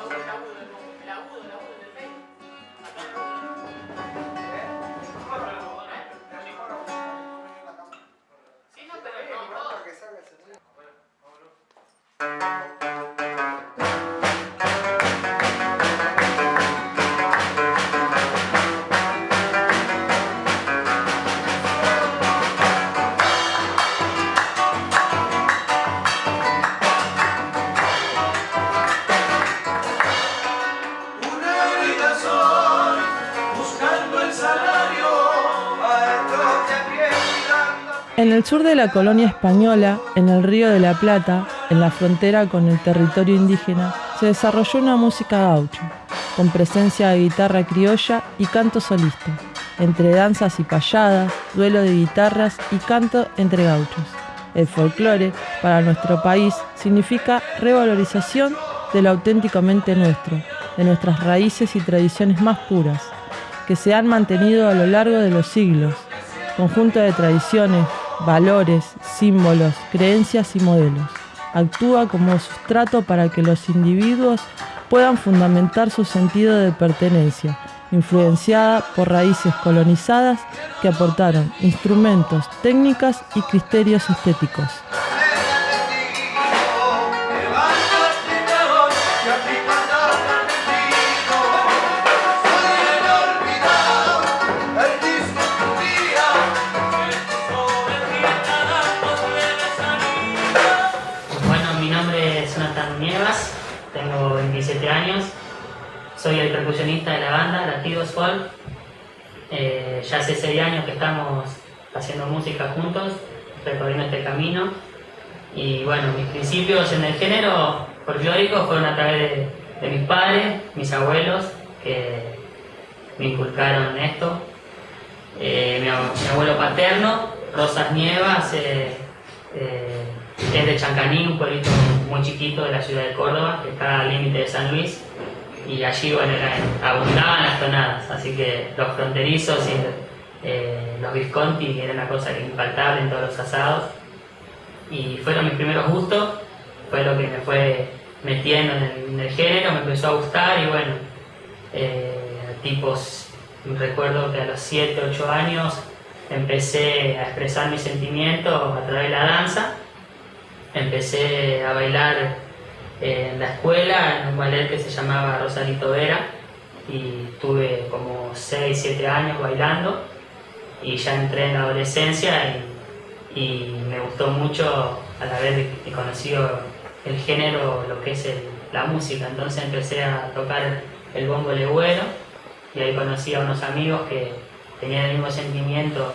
đâu đâu đâu đâu En el sur de la colonia española, en el Río de la Plata, en la frontera con el territorio indígena, se desarrolló una música gaucho, con presencia de guitarra criolla y canto solista, entre danzas y payadas, duelo de guitarras y canto entre gauchos. El folclore, para nuestro país, significa revalorización de lo auténticamente nuestro, de nuestras raíces y tradiciones más puras, que se han mantenido a lo largo de los siglos, conjunto de tradiciones, valores, símbolos, creencias y modelos. Actúa como sustrato para que los individuos puedan fundamentar su sentido de pertenencia, influenciada por raíces colonizadas que aportaron instrumentos, técnicas y criterios estéticos. Soy el percusionista de la banda, Latidos Folk. Eh, ya hace seis años que estamos haciendo música juntos, recorriendo este camino. Y bueno, mis principios en el género folclórico fueron a través de, mis padres, mis abuelos, que me inculcaron esto. Eh, mi, abuelo paterno, Rosas Nievas, eh, es de Chancaní, un pueblito muy chiquito de la ciudad de Córdoba, que está al límite de San Luis y allí abundaban las tonadas, así que los fronterizos y eh, los Visconti era una cosa infaltable en todos los asados y fueron mis primeros gustos, fue lo que me fue metiendo en el, género, me empezó a gustar y bueno, eh, tipos, recuerdo que a los 7, 8 años empecé a expresar mis sentimientos a través de la danza, empecé a bailar en la escuela, en un ballet que se llamaba Rosarito Vera, y tuve como 6, 7 años bailando, y ya entré en la adolescencia y, me gustó mucho al haber conocido el género, lo que es la música, entonces empecé a tocar el bombo legüero, y ahí conocí a unos amigos que tenían el mismo sentimiento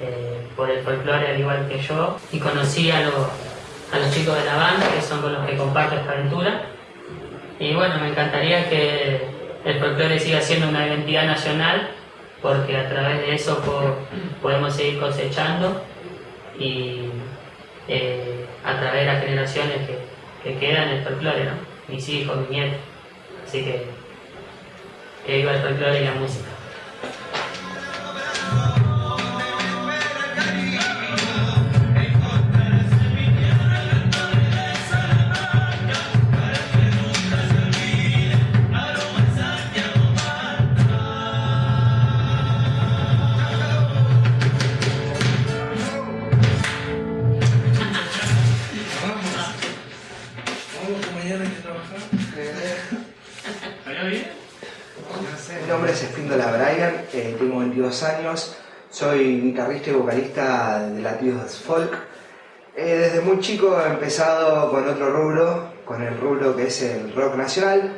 eh, por el folclore al igual que yo, y conocí a los a los chicos de la banda, que son con los que comparto esta aventura. Y bueno, me encantaría que el folclore siga siendo una identidad nacional, porque a través de eso podemos seguir cosechando y eh, a través de las generaciones que, que quedan el folclore, ¿no? mis hijos, mis nietos. Así que que viva el folclore y la música. Tengo 22 años, soy guitarrista y vocalista de Latidos Folk. Eh, desde muy chico he empezado con otro rubro, con el rubro que es el rock nacional,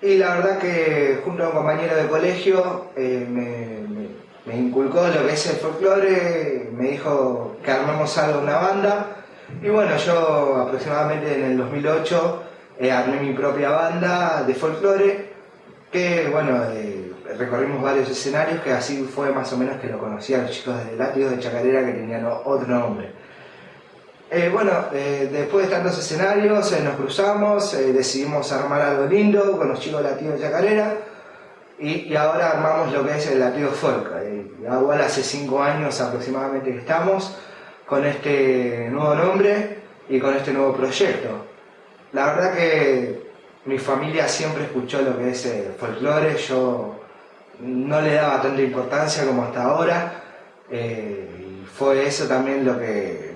y la verdad que junto a un compañero de colegio eh, me, inculcó lo que es el folclore, me dijo que armamos algo, una banda, y bueno, yo aproximadamente en el 2008 eh, armé mi propia banda de folclore, que bueno, recorrimos varios escenarios que así fue más o menos que lo conocían los chicos de Látigo de Chacarera que tenían otro nombre. Eh, bueno, eh, después de tantos escenarios eh, nos cruzamos, decidimos armar algo lindo con los chicos de Latido de Chacarera y, ahora armamos lo que es el Latido Folk. igual hace cinco años aproximadamente que estamos con este nuevo nombre y con este nuevo proyecto. La verdad que mi familia siempre escuchó lo que es el folclore, yo no le daba tanta importancia como hasta ahora. Eh, y fue eso también lo que,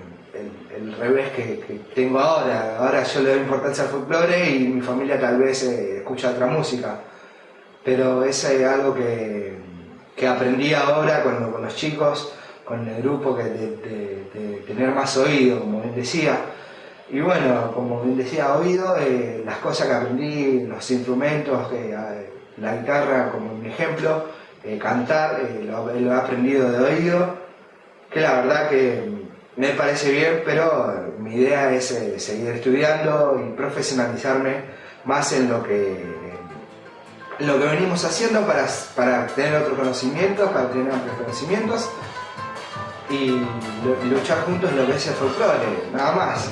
el, revés que, tengo ahora. Ahora yo le doy importancia al folclore y mi familia tal vez eh, escucha otra música. Pero eso es algo que, aprendí ahora con, con, los chicos, con el grupo, que de, tener más oído, como bien decía. Y bueno, como bien decía, oído, eh, las cosas que aprendí, los instrumentos, que la guitarra como un ejemplo, eh, cantar, eh, lo, he aprendido de oído, que la verdad que me parece bien, pero mi idea es eh, seguir estudiando y profesionalizarme más en lo que, lo que venimos haciendo para, para tener otros conocimientos, para tener amplios conocimientos y luchar juntos en lo que es el folclore, nada más.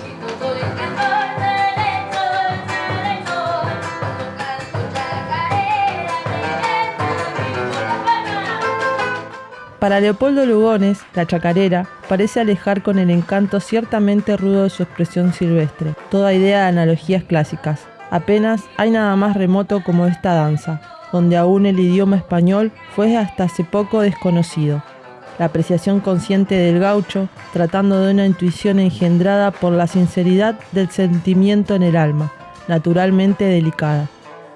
Para Leopoldo Lugones, la chacarera parece alejar con el encanto ciertamente rudo de su expresión silvestre, toda idea de analogías clásicas. Apenas hay nada más remoto como esta danza, donde aún el idioma español fue hasta hace poco desconocido. La apreciación consciente del gaucho, tratando de una intuición engendrada por la sinceridad del sentimiento en el alma, naturalmente delicada.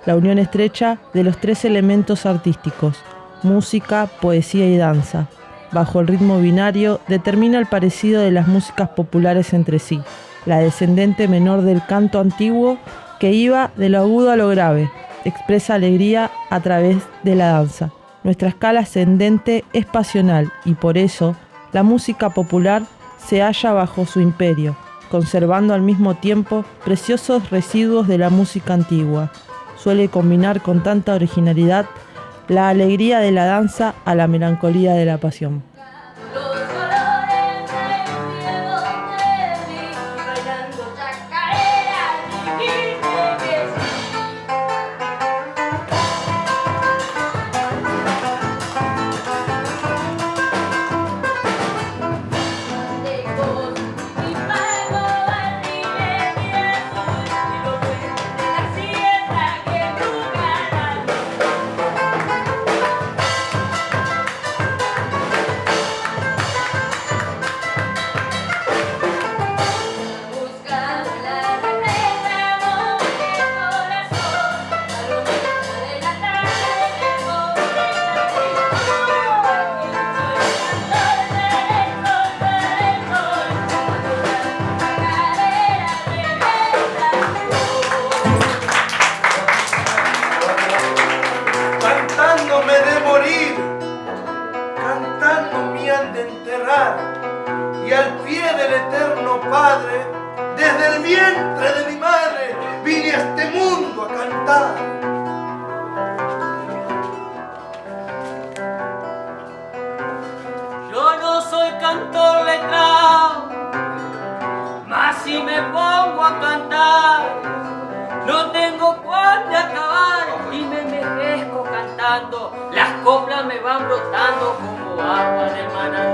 La unión estrecha de los tres elementos artísticos, música, poesía y danza. Bajo el ritmo binario determina el parecido de las músicas populares entre sí, la descendente menor del canto antiguo que iba de lo agudo a lo grave, expresa alegría a través de la danza. Nuestra escala ascendente es pasional y por eso la música popular se halla bajo su imperio, conservando al mismo tiempo preciosos residuos de la música antigua. Suele combinar con tanta originalidad la alegría de la danza a la melancolía de la pasión. pecado. Mas si me pongo a cantar, no tengo cuándo acabar y me envejezco cantando. Las coplas me van brotando como agua de manantial.